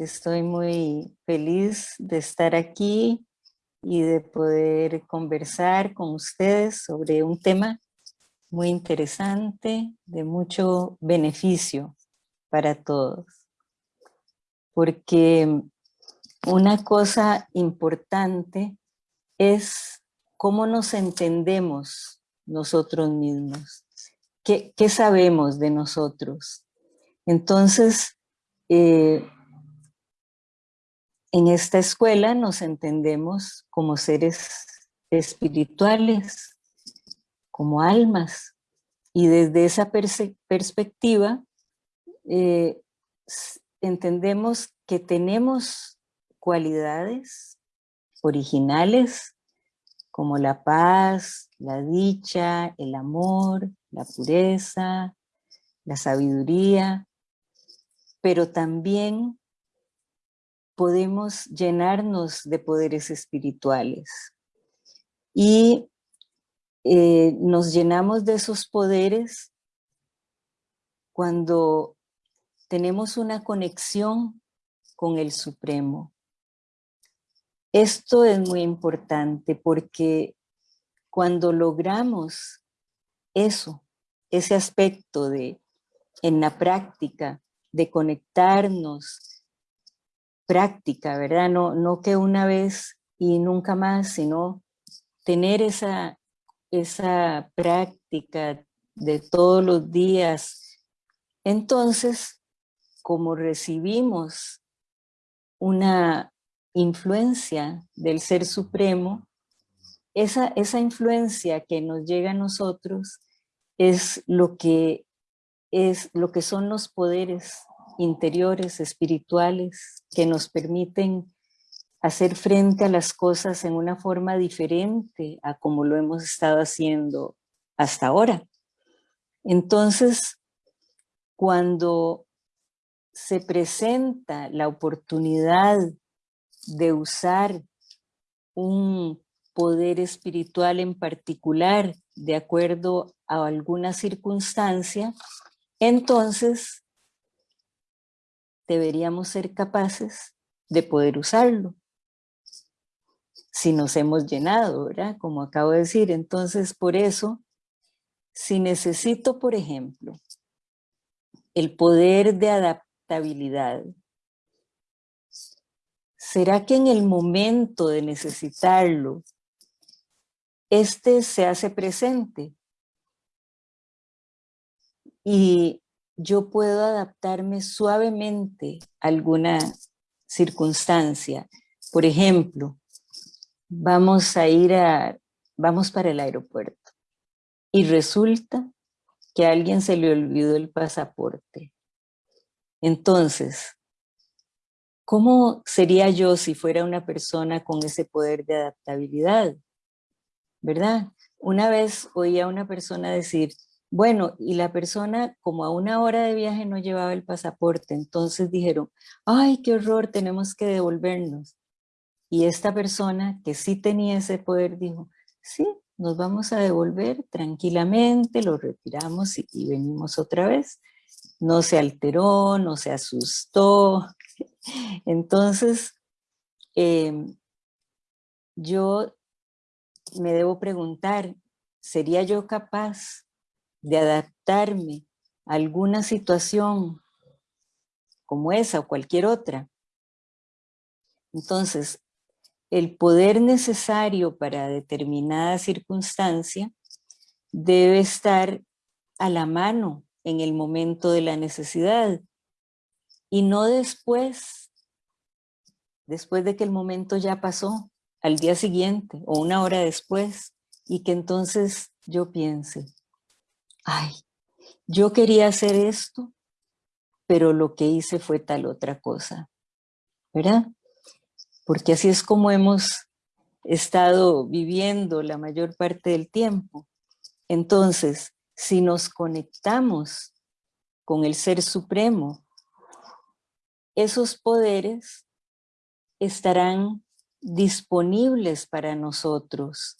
Estoy muy feliz de estar aquí y de poder conversar con ustedes sobre un tema muy interesante, de mucho beneficio para todos. Porque una cosa importante es cómo nos entendemos nosotros mismos. ¿Qué, sabemos de nosotros? Entonces, eh, en esta escuela nos entendemos como seres espirituales, como almas, y desde esa perspectiva eh, entendemos que tenemos cualidades originales como la paz, la dicha, el amor, la pureza, la sabiduría, pero también podemos llenarnos de poderes espirituales. Y eh, nos llenamos de esos poderes cuando tenemos una conexión con el Supremo. Esto es muy importante porque cuando logramos eso, ese aspecto de, en la práctica, de conectarnos práctica, ¿verdad? No, no que una vez y nunca más, sino tener esa, esa práctica de todos los días. Entonces, como recibimos una influencia del Ser Supremo, esa, esa influencia que nos llega a nosotros es lo que, es lo que son los poderes interiores, espirituales, que nos permiten hacer frente a las cosas en una forma diferente a como lo hemos estado haciendo hasta ahora. Entonces, cuando se presenta la oportunidad de usar un poder espiritual en particular de acuerdo a alguna circunstancia, entonces deberíamos ser capaces de poder usarlo. Si nos hemos llenado, ¿verdad? Como acabo de decir. Entonces, por eso, si necesito, por ejemplo, el poder de adaptabilidad, ¿será que en el momento de necesitarlo, este se hace presente? Y yo puedo adaptarme suavemente a alguna circunstancia. Por ejemplo, vamos a ir a, vamos para el aeropuerto y resulta que a alguien se le olvidó el pasaporte. Entonces, ¿cómo sería yo si fuera una persona con ese poder de adaptabilidad? ¿Verdad? Una vez oí a una persona decir, bueno, y la persona como a una hora de viaje no llevaba el pasaporte, entonces dijeron, ay, qué horror, tenemos que devolvernos. Y esta persona que sí tenía ese poder dijo, sí, nos vamos a devolver tranquilamente, lo retiramos y, venimos otra vez. No se alteró, no se asustó. Entonces, em, yo me debo preguntar, ¿sería yo capaz de adaptarme a alguna situación como esa o cualquier otra. Entonces, el poder necesario para determinada circunstancia debe estar a la mano en el momento de la necesidad y no después, después de que el momento ya pasó, al día siguiente o una hora después, y que entonces yo piense, ay, yo quería hacer esto, pero lo que hice fue tal otra cosa, ¿verdad? Porque así es como hemos estado viviendo la mayor parte del tiempo. Entonces, si nos conectamos con el Ser Supremo, esos poderes estarán disponibles para nosotros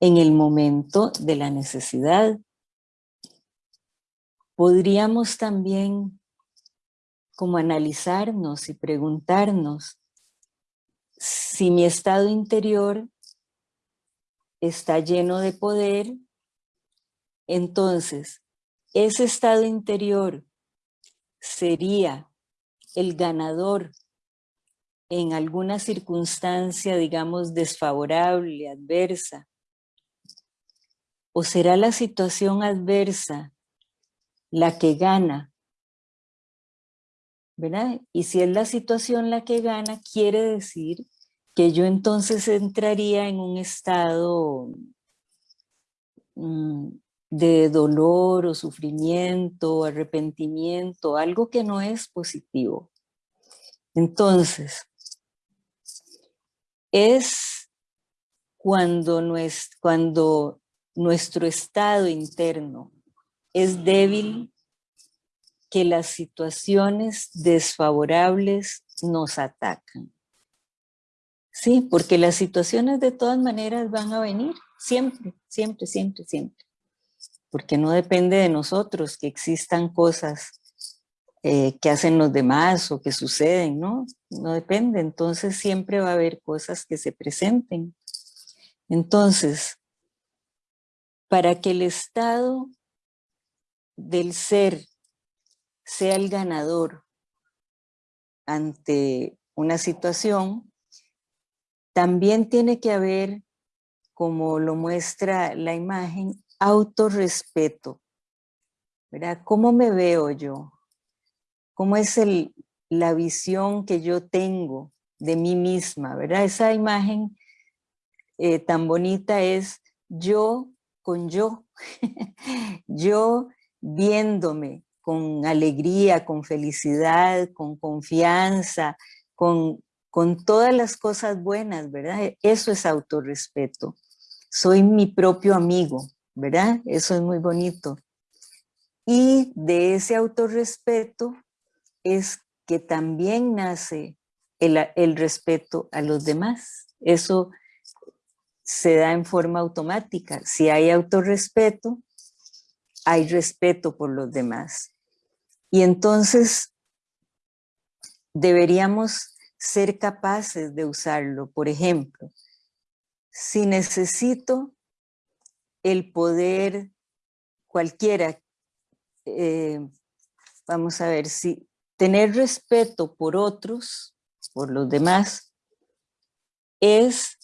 en el momento de la necesidad podríamos también como analizarnos y preguntarnos si mi estado interior está lleno de poder, entonces ese estado interior sería el ganador en alguna circunstancia, digamos, desfavorable, adversa, o será la situación adversa la que gana, ¿verdad? Y si es la situación la que gana, quiere decir que yo entonces entraría en un estado mm, de dolor o sufrimiento, arrepentimiento, algo que no es positivo. Entonces, es cuando, cuando nuestro estado interno es débil que las situaciones desfavorables nos atacan. Sí, porque las situaciones de todas maneras van a venir, siempre, siempre, siempre, siempre. Porque no depende de nosotros que existan cosas eh, que hacen los demás o que suceden, ¿no? No depende, entonces siempre va a haber cosas que se presenten. Entonces, para que el estado del ser sea el ganador ante una situación, también tiene que haber, como lo muestra la imagen, autorrespeto. ¿verdad? ¿Cómo me veo yo? ¿Cómo es el, la visión que yo tengo de mí misma? ¿verdad? Esa imagen eh, tan bonita es yo con yo, yo viéndome con alegría, con felicidad, con confianza, con, con todas las cosas buenas, ¿verdad? Eso es autorrespeto. Soy mi propio amigo, ¿verdad? Eso es muy bonito. Y de ese autorrespeto es que también nace el, el respeto a los demás. Eso se da en forma automática. Si hay autorrespeto, hay respeto por los demás. Y entonces deberíamos ser capaces de usarlo. Por ejemplo, si necesito el poder cualquiera, eh, vamos a ver, si tener respeto por otros, por los demás, es,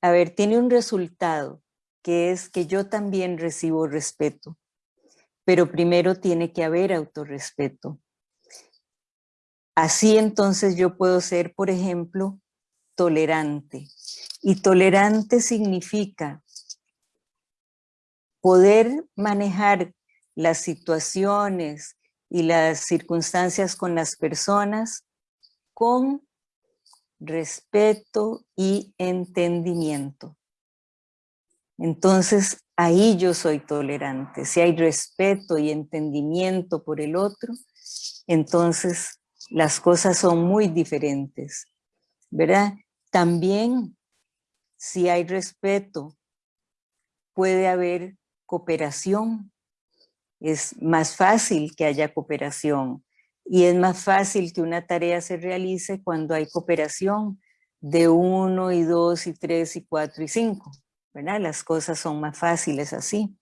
a ver, tiene un resultado, que es que yo también recibo respeto, pero primero tiene que haber autorrespeto. Así entonces yo puedo ser, por ejemplo, tolerante. Y tolerante significa poder manejar las situaciones y las circunstancias con las personas con respeto y entendimiento. Entonces, ahí yo soy tolerante. Si hay respeto y entendimiento por el otro, entonces las cosas son muy diferentes, ¿verdad? También, si hay respeto, puede haber cooperación. Es más fácil que haya cooperación y es más fácil que una tarea se realice cuando hay cooperación de uno y dos y tres y cuatro y cinco. Las cosas son más fáciles así.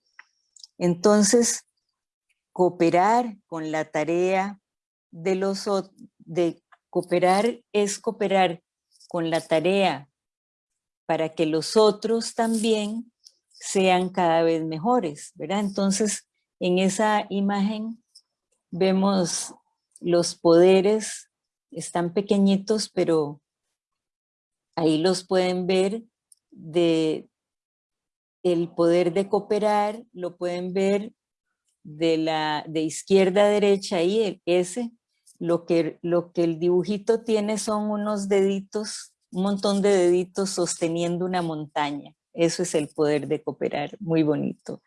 Entonces, cooperar con la tarea de los de cooperar es cooperar con la tarea para que los otros también sean cada vez mejores, ¿verdad? Entonces, en esa imagen vemos los poderes, están pequeñitos, pero ahí los pueden ver de, el poder de cooperar lo pueden ver de, la, de izquierda a derecha ahí, el S, lo que, lo que el dibujito tiene son unos deditos, un montón de deditos sosteniendo una montaña. Eso es el poder de cooperar, muy bonito.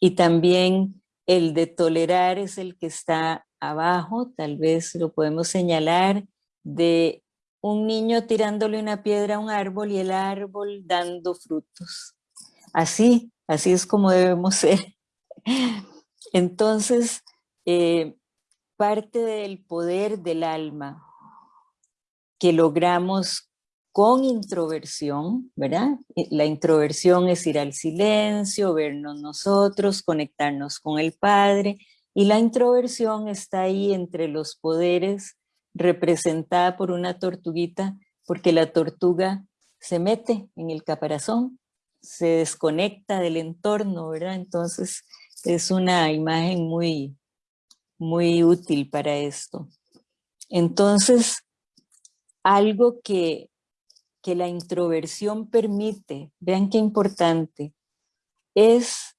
Y también el de tolerar es el que está abajo, tal vez lo podemos señalar, de un niño tirándole una piedra a un árbol y el árbol dando frutos. Así, así es como debemos ser. Entonces, eh, parte del poder del alma que logramos con introversión, ¿verdad? Eh, la introversión es ir al silencio, vernos nosotros, conectarnos con el Padre, y la introversión está ahí entre los poderes representada por una tortuguita, porque la tortuga se mete en el caparazón, se desconecta del entorno, ¿verdad? Entonces es una imagen muy, muy útil para esto. Entonces, algo que, que la introversión permite, vean qué importante, es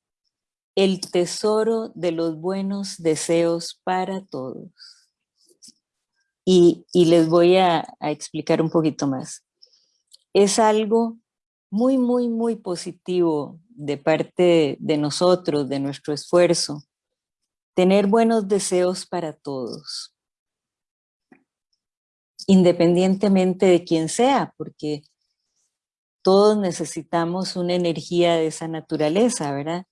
el tesoro de los buenos deseos para todos. Y, les voy a, a explicar un poquito más. Es algo muy, muy, muy positivo de parte de nosotros, de nuestro esfuerzo, tener buenos deseos para todos, independientemente de quién sea, porque todos necesitamos una energía de esa naturaleza, ¿verdad?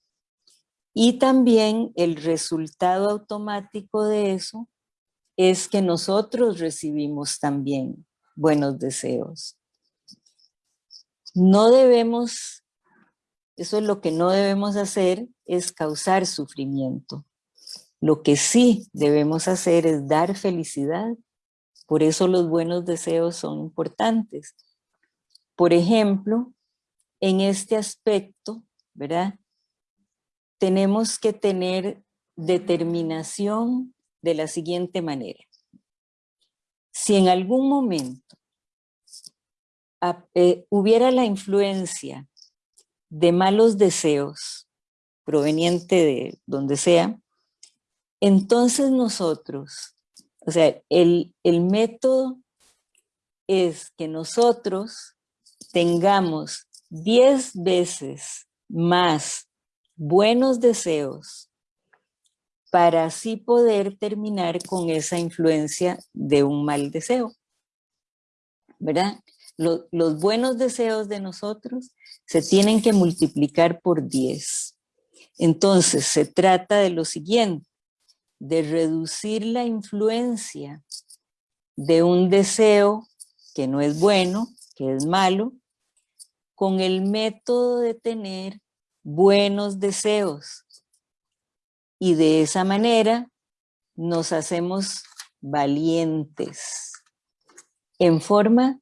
Y también el resultado automático de eso es que nosotros recibimos también buenos deseos. No debemos, eso es lo que no debemos hacer, es causar sufrimiento. Lo que sí debemos hacer es dar felicidad. Por eso los buenos deseos son importantes. Por ejemplo, en este aspecto, ¿verdad? tenemos que tener determinación de la siguiente manera. Si en algún momento eh, hubiera la influencia de malos deseos proveniente de donde sea, entonces nosotros, o sea, el, el método es que nosotros tengamos 10 veces más buenos deseos para así poder terminar con esa influencia de un mal deseo. ¿Verdad? Los, buenos deseos de nosotros se tienen que multiplicar por 10. Entonces se trata de lo siguiente, de reducir la influencia de un deseo que no es bueno, que es malo, con el método de tener buenos deseos. Y de esa manera nos hacemos valientes en forma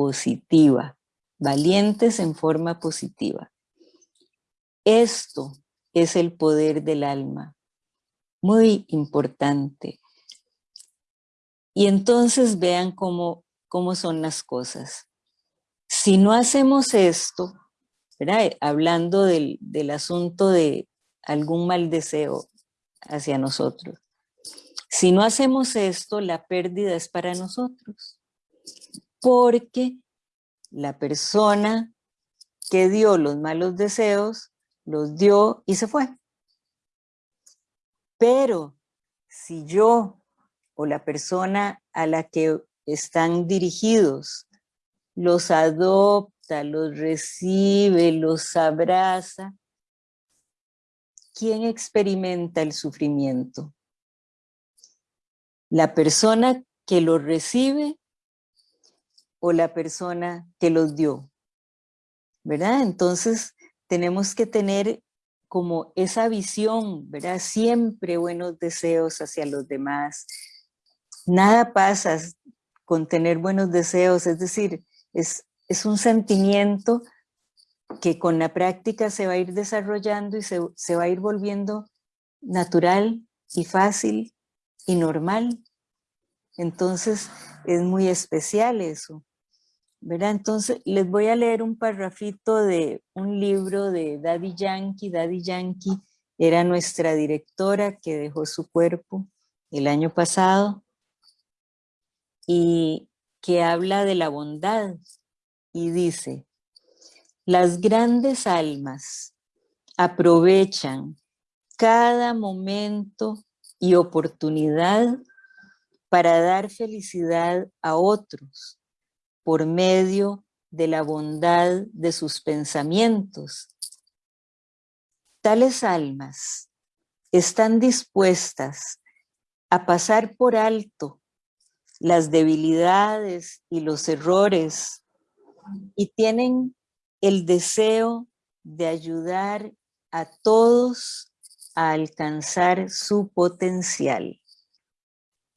positiva, valientes en forma positiva. Esto es el poder del alma, muy importante. Y entonces vean cómo, cómo son las cosas. Si no hacemos esto, hablando del, asunto de algún mal deseo hacia nosotros. Si no hacemos esto, la pérdida es para nosotros. Porque la persona que dio los malos deseos, los dio y se fue. Pero si yo o la persona a la que están dirigidos los adopta, los recibe, los abraza. ¿Quién experimenta el sufrimiento? ¿La persona que los recibe o la persona que los dio? ¿Verdad? Entonces tenemos que tener como esa visión, ¿verdad? Siempre buenos deseos hacia los demás. Nada pasa con tener buenos deseos, es decir, es es un sentimiento que con la práctica se va a ir desarrollando y se, va a ir volviendo natural y fácil y normal. Entonces es muy especial eso. ¿Verdad? Entonces les voy a leer un parrafito de un libro de Daddy Yankee. Daddy Yankee era nuestra directora que dejó su cuerpo el año pasado y que habla de la bondad, y dice, las grandes almas aprovechan cada momento y oportunidad para dar felicidad a otros por medio de la bondad de sus pensamientos. Tales almas están dispuestas a pasar por alto las debilidades y los errores y tienen el deseo de ayudar a todos a alcanzar su potencial.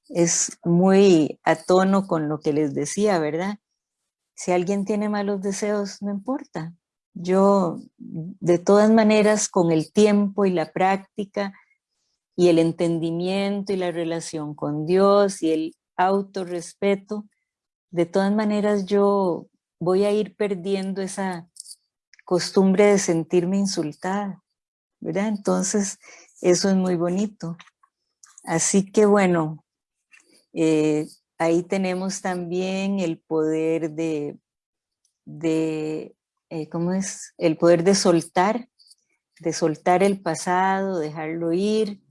Es muy a tono con lo que les decía, ¿verdad? Si alguien tiene malos deseos, no importa. Yo, de todas maneras, con el tiempo y la práctica y el entendimiento y la relación con Dios y el autorrespeto, de todas maneras yo voy a ir perdiendo esa costumbre de sentirme insultada, ¿verdad? Entonces, eso es muy bonito. Así que bueno, eh, ahí tenemos también el poder de, de eh, ¿cómo es? El poder de soltar, de soltar el pasado, dejarlo ir,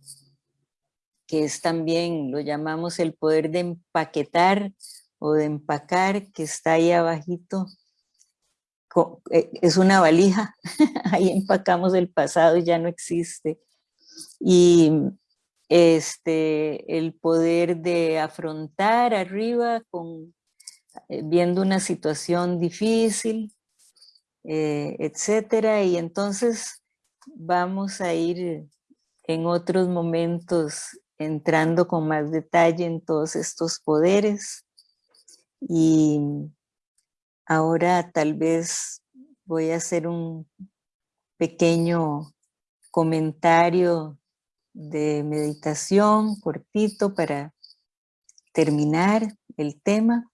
que es también, lo llamamos el poder de empaquetar o de empacar, que está ahí abajito, eh, es una valija, ahí empacamos el pasado y ya no existe. Y este, el poder de afrontar arriba con, eh, viendo una situación difícil, eh, etcétera, y entonces vamos a ir en otros momentos entrando con más detalle en todos estos poderes. Y ahora tal vez voy a hacer un pequeño comentario de meditación cortito para terminar el tema.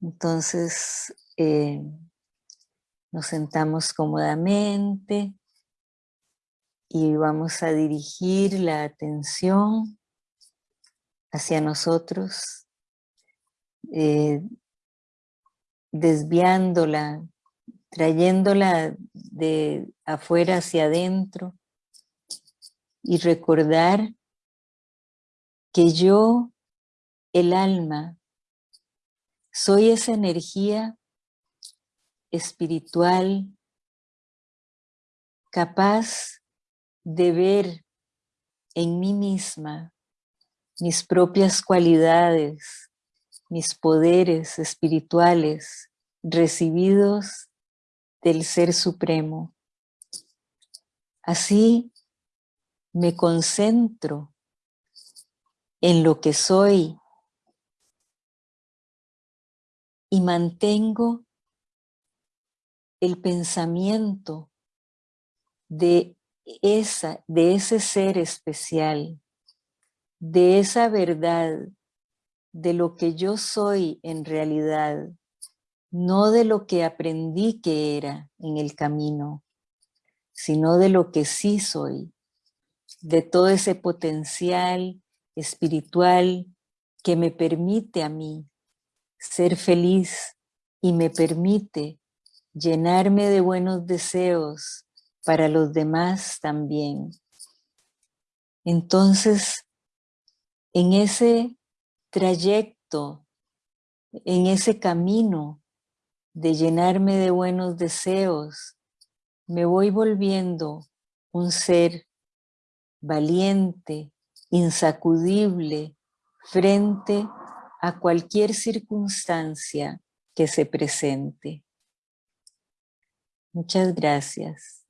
Entonces, eh, nos sentamos cómodamente y vamos a dirigir la atención hacia nosotros, eh, desviándola, trayéndola de afuera hacia adentro y recordar que yo, el alma, soy esa energía espiritual capaz de ver en mí misma mis propias cualidades, mis poderes espirituales recibidos del Ser Supremo. Así me concentro en lo que soy y mantengo el pensamiento de, esa, de ese ser especial, de esa verdad, de lo que yo soy en realidad, no de lo que aprendí que era en el camino, sino de lo que sí soy, de todo ese potencial espiritual que me permite a mí ser feliz y me permite llenarme de buenos deseos para los demás también. Entonces, en ese trayecto, en ese camino de llenarme de buenos deseos, me voy volviendo un ser valiente, insacudible, frente a cualquier circunstancia que se presente. Muchas gracias.